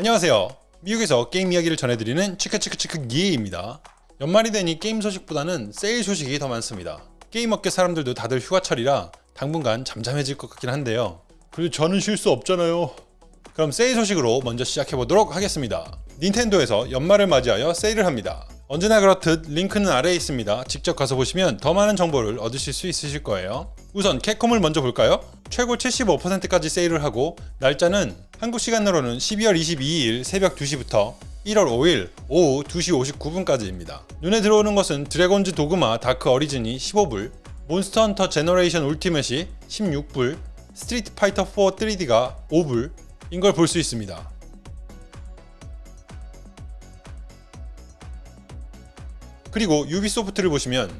안녕하세요. 미국에서 게임 이야기를 전해드리는 치크치크치크 기입니다. 연말이 되니 게임 소식보다는 세일 소식이 더 많습니다. 게임 업계 사람들도 다들 휴가철이라 당분간 잠잠해질 것 같긴 한데요. 그래도 저는 쉴 수 없잖아요. 그럼 세일 소식으로 먼저 시작해보도록 하겠습니다. 닌텐도에서 연말을 맞이하여 세일을 합니다. 언제나 그렇듯 링크는 아래에 있습니다. 직접 가서 보시면 더 많은 정보를 얻으실 수 있으실 거예요. 우선 캡콤을 먼저 볼까요? 최고 75%까지 세일을 하고 날짜는 한국 시간으로는 12월 22일 새벽 2시부터 1월 5일 오후 2시 59분까지입니다. 눈에 들어오는 것은 Dragon's Dogma Dark Arisen이 15불, Monster Hunter Generations Ultimate이 16불, Street Fighter 4 3D가 5불 인걸 볼 수 있습니다. 그리고 유비소프트를 보시면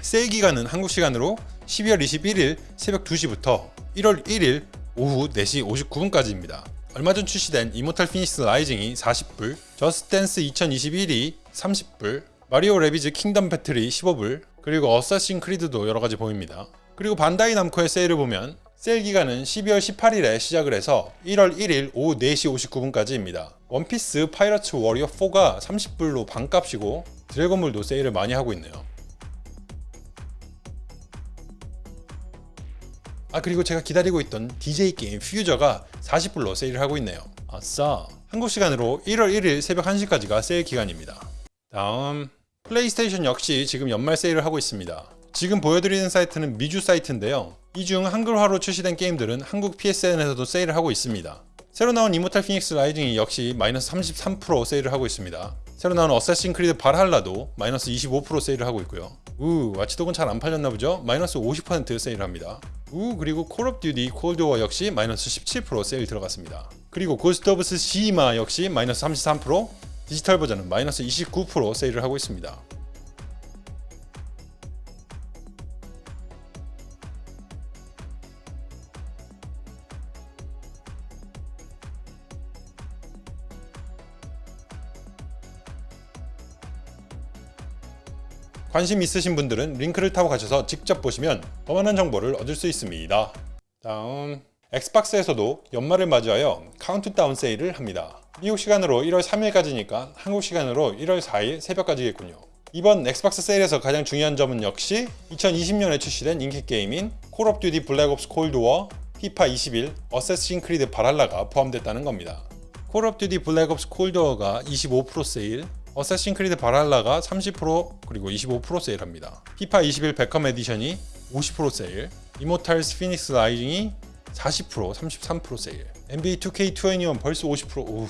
세일 기간은 한국 시간으로 12월 21일 새벽 2시부터 1월 1일 오후 4시 59분까지입니다. 얼마 전 출시된 Immortals Fenyx Rising이 40불, Just Dance 2021이 30불, Mario Rabbids Kingdom Battle이 15불, 그리고 Assassin's Creed도 여러가지 보입니다. 그리고 반다이 남코의 세일을 보면 세일 기간은 12월 18일에 시작을 해서 1월 1일 오후 4시 59분까지입니다. One Piece Pirate Warriors 4가 30불로 반값이고 드래곤볼도 세일을 많이 하고 있네요. 아 그리고 제가 기다리고 있던 DJ 게임 Fuser가 40불로 세일을 하고 있네요. 아싸! 한국 시간으로 1월 1일 새벽 1시까지가 세일 기간입니다. 다음 플레이스테이션 역시 지금 연말 세일을 하고 있습니다. 지금 보여드리는 사이트는 미주 사이트인데요. 이 중 한글화로 출시된 게임들은 한국 PSN에서도 세일을 하고 있습니다. 새로 나온 Immortals Fenyx Rising이 역시 마이너스 33% 세일을 하고 있습니다. 새로 나온 Assassin's Creed Valhalla도 마이너스 25% 세일을 하고 있고요. 우 Watch Dogs는 잘 안 팔렸나 보죠? 마이너스 50% 세일합니다. 우 그리고 Call of Duty Cold War 역시 마이너스 17% 세일 들어갔습니다. 그리고 Ghost of Tsushima 역시 마이너스 33% 디지털 버전은 마이너스 29% 세일을 하고 있습니다. 관심 있으신 분들은 링크를 타고 가셔서 직접 보시면 더 많은 정보를 얻을 수 있습니다. 다음 Xbox에서도 연말을 맞이하여 카운트다운 세일을 합니다. 미국 시간으로 1월 3일까지니까 한국 시간으로 1월 4일 새벽까지겠군요. 이번 Xbox 세일에서 가장 중요한 점은 역시 2020년에 출시된 인기 게임인 Call of Duty Black Ops Cold War, FIFA 21, Assassin's Creed Valhalla가 포함됐다는 겁니다. Call of Duty Black Ops Cold War가 25% 세일, Assassin's Creed Valhalla가 30% 그리고 25% 세일합니다. 피파 21 Beckham Edition이 50% 세일, Immortals Fenyx Rising이 40% 33% 세일, NBA 2K21 벌써 50% 오우.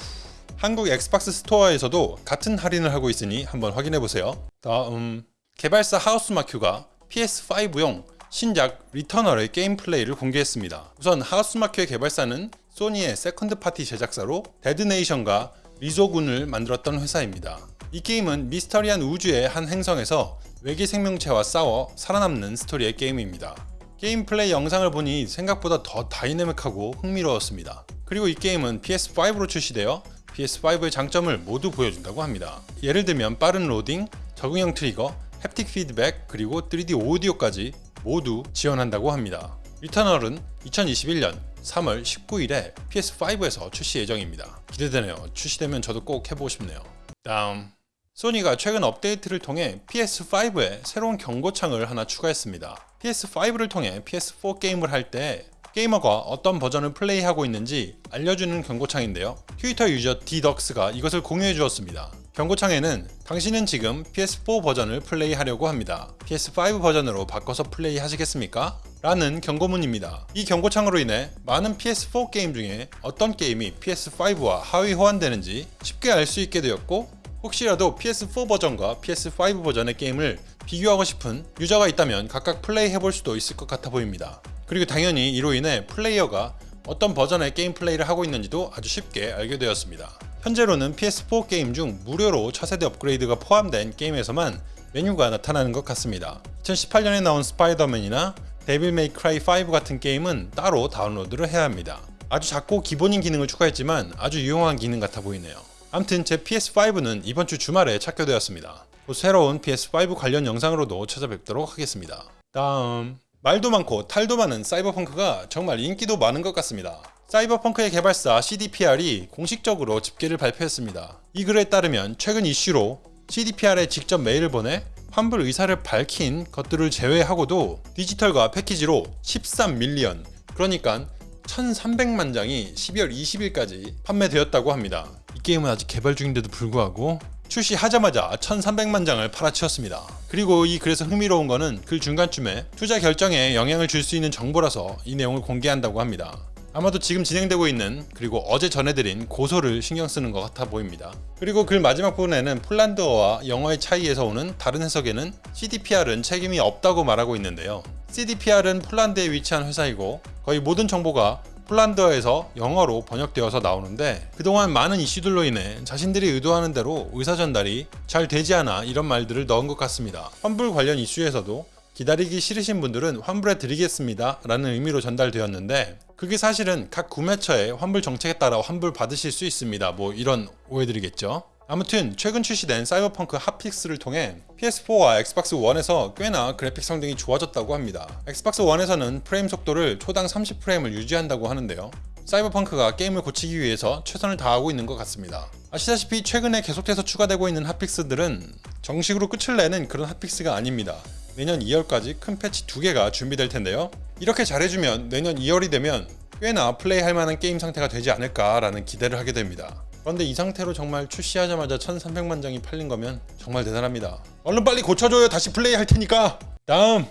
한국 Xbox Store에서도 같은 할인을 하고 있으니 한번 확인해 보세요. 다음 개발사 Housemarque가 PS5용 신작 Returnal의 게임 플레이를 공개했습니다. 우선 Housemarque의 개발사는 소니의 second party 제작사로 Dead Nation과 Resogun을 만들었던 회사입니다. 이 게임은 미스터리한 우주의 한 행성에서 외계 생명체와 싸워 살아남는 스토리의 게임입니다. 게임 플레이 영상을 보니 생각보다 더 다이내믹하고 흥미로웠습니다. 그리고 이 게임은 PS5로 출시되어 PS5의 장점을 모두 보여준다고 합니다. 예를 들면 빠른 로딩, 적응형 트리거, haptic feedback, 그리고 3D 오디오까지 모두 지원한다고 합니다. Returnal은 2021년 3월 19일에 PS5에서 출시 예정입니다. 기대되네요. 출시되면 저도 꼭 해보고 싶네요. 다음 소니가 최근 업데이트를 통해 PS5에 새로운 경고창을 하나 추가했습니다. PS5를 통해 PS4 게임을 할 때 게이머가 어떤 버전을 플레이하고 있는지 알려주는 경고창인데요. 트위터 유저 디덕스가 이것을 공유해 주었습니다. 경고창에는 당신은 지금 PS4 버전을 플레이하려고 합니다. PS5 버전으로 바꿔서 플레이 하시겠습니까? 라는 경고문입니다. 이 경고창으로 인해 많은 PS4 게임 중에 어떤 게임이 PS5와 하위 호환되는지 쉽게 알 수 있게 되었고 혹시라도 PS4 버전과 PS5 버전의 게임을 비교하고 싶은 유저가 있다면 각각 플레이 해볼 수도 있을 것 같아 보입니다. 그리고 당연히 이로 인해 플레이어가 어떤 버전의 게임 플레이를 하고 있는지도 아주 쉽게 알게 되었습니다. 현재로는 PS4 게임 중 무료로 차세대 업그레이드가 포함된 게임에서만 메뉴가 나타나는 것 같습니다. 2018년에 나온 스파이더맨이나 Devil May Cry 5 같은 게임은 따로 다운로드를 해야 합니다. 아주 작고 기본인 기능을 추가했지만 아주 유용한 기능 같아 보이네요. 암튼 제 PS5는 이번 주 주말에 착결되었습니다. 곧 새로운 PS5 관련 영상으로도 찾아뵙도록 하겠습니다. 다음 말도 많고 탈도 많은 사이버펑크가 정말 인기도 많은 것 같습니다. 사이버펑크의 개발사 CDPR이 공식적으로 집계를 발표했습니다. 이 글에 따르면 최근 이슈로 CDPR에 직접 메일을 보내 환불 의사를 밝힌 것들을 제외하고도 디지털과 패키지로 13밀리언 그러니까 1300만 장이 12월 20일까지 판매되었다고 합니다. 이 게임은 아직 개발 중인데도 불구하고 출시하자마자 1300만 장을 팔아치웠습니다. 그리고 이 글에서 흥미로운 거는 글 중간쯤에 투자 결정에 영향을 줄 수 있는 정보라서 이 내용을 공개한다고 합니다. 아마도 지금 진행되고 있는 그리고 어제 전해드린 고소를 신경 쓰는 것 같아 보입니다. 그리고 글 마지막 부분에는 폴란드어와 영어의 차이에서 오는 다른 해석에는 CDPR은 책임이 없다고 말하고 있는데요. CDPR은 폴란드에 위치한 회사이고 거의 모든 정보가 폴란드어에서 영어로 번역되어서 나오는데 그동안 많은 이슈들로 인해 자신들이 의도하는 대로 의사 전달이 잘 되지 않아 이런 말들을 넣은 것 같습니다. 환불 관련 이슈에서도 기다리기 싫으신 분들은 환불해 드리겠습니다 라는 의미로 전달되었는데 그게 사실은 각 구매처의 환불 정책에 따라 환불 받으실 수 있습니다. 뭐 이런 오해들이겠죠. 아무튼 최근 출시된 사이버펑크 핫픽스를 통해 PS4와 엑스박스 1에서 꽤나 그래픽 성능이 좋아졌다고 합니다. Xbox One에서는 프레임 속도를 초당 30프레임을 유지한다고 하는데요. 사이버펑크가 게임을 고치기 위해서 최선을 다하고 있는 것 같습니다. 아시다시피 최근에 계속해서 추가되고 있는 hotfix들은 정식으로 끝을 내는 그런 hotfix가 아닙니다. 내년 2월까지 큰 패치 두 개가 준비될 텐데요. 이렇게 잘해주면 내년 2월이 되면 꽤나 플레이할 만한 게임 상태가 되지 않을까라는 기대를 하게 됩니다. 그런데 이 상태로 정말 출시하자마자 1300만 장이 팔린 거면 정말 대단합니다. 얼른 빨리 고쳐줘요. 다시 플레이 할 테니까. 다음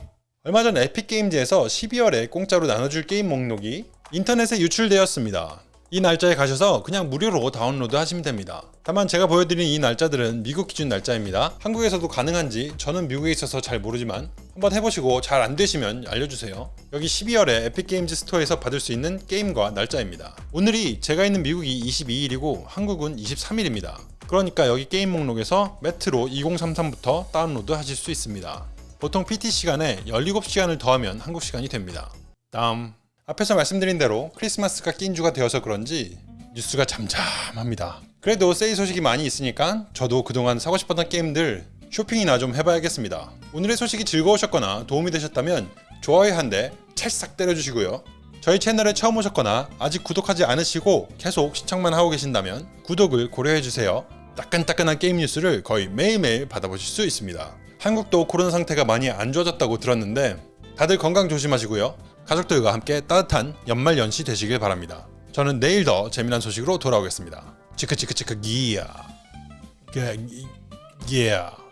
얼마 전 에픽게임즈에서 12월에 공짜로 나눠줄 게임 목록이 인터넷에 유출되었습니다. 이 날짜에 가셔서 그냥 무료로 다운로드 하시면 됩니다. 다만 제가 보여드린 이 날짜들은 미국 기준 날짜입니다. 한국에서도 가능한지 저는 미국에 있어서 잘 모르지만 한번 해보시고 잘 안되시면 알려주세요. 여기 12월에 에픽게임즈 스토어에서 받을 수 있는 게임과 날짜입니다. 오늘이 제가 있는 미국이 22일이고 한국은 23일입니다. 그러니까 여기 게임 목록에서 메트로 2033부터 다운로드 하실 수 있습니다. 보통 PT 시간에 17시간을 더하면 한국 시간이 됩니다. 다음 앞에서 말씀드린 대로 크리스마스가 낀 주가 되어서 그런지 뉴스가 잠잠합니다. 그래도 세일 소식이 많이 있으니까 저도 그동안 사고 싶었던 게임들 쇼핑이나 좀 해봐야겠습니다. 오늘의 소식이 즐거우셨거나 도움이 되셨다면 좋아요 한 대 찰싹 때려주시고요. 저희 채널에 처음 오셨거나 아직 구독하지 않으시고 계속 시청만 하고 계신다면 구독을 고려해주세요. 따끈따끈한 게임 뉴스를 거의 매일매일 받아보실 수 있습니다. 한국도 코로나 상태가 많이 안 좋아졌다고 들었는데 다들 건강 조심하시고요. 가족들과 함께 따뜻한 연말 연시 되시길 바랍니다. 저는 내일 더 재미난 소식으로 돌아오겠습니다. 치크치크치크 기야. 기야.